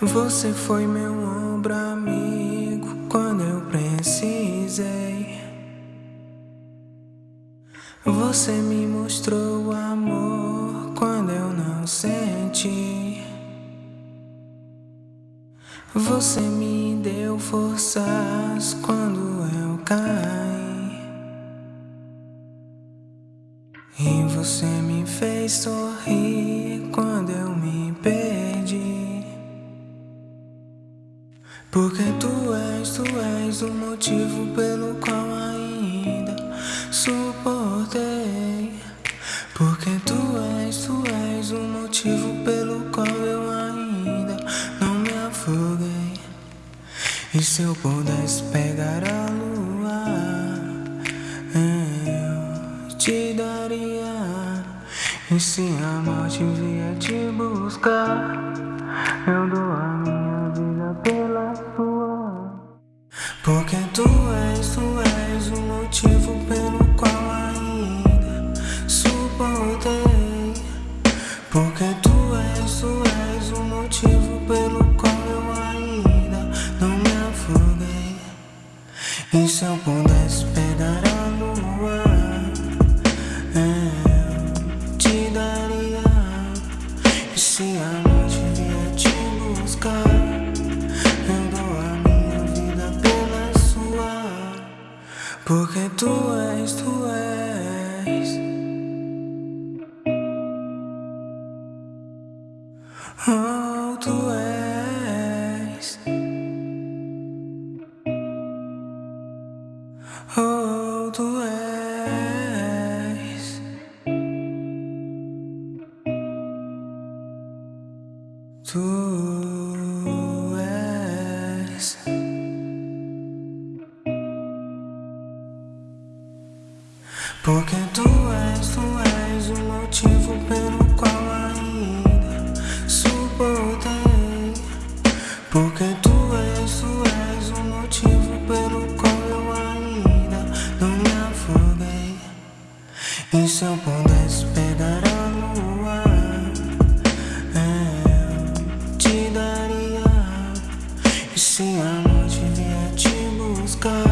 Você foi meu ombro amigo quando eu precisei. Você me mostrou amor quando eu não senti. Você me deu forças quando eu caí. E você me fez sorrir quando eu me perdi. Motivo pelo qual ainda suportei. Porque tu és, tu és o motivo pelo qual eu ainda não me afoguei. E se eu pudesse pegar a lua, eu te daria. E se a morte vier te buscar, eu dou motivo pelo qual ainda suportei. Porque tu és, tu és o motivo pelo qual eu ainda não me afoguei. E se eu pudesse pegar a lua, eu te daria. E se Porque tu és, tu és. Oh, tu és. Oh, tu és. Tu. Porque tu és, tu és o motivo pelo qual ainda suportei. Porque tu és, tu és o motivo pelo qual eu ainda não me afoguei. E se eu pudesse pegar a lua, eu te daria. E se a noite vier te buscar.